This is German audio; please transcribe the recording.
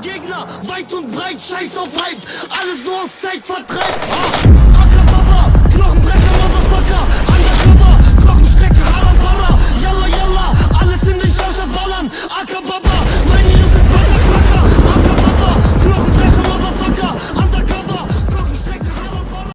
Gegner, weit und breit, scheiß auf Hype. Alles nur aus Zeitvertreib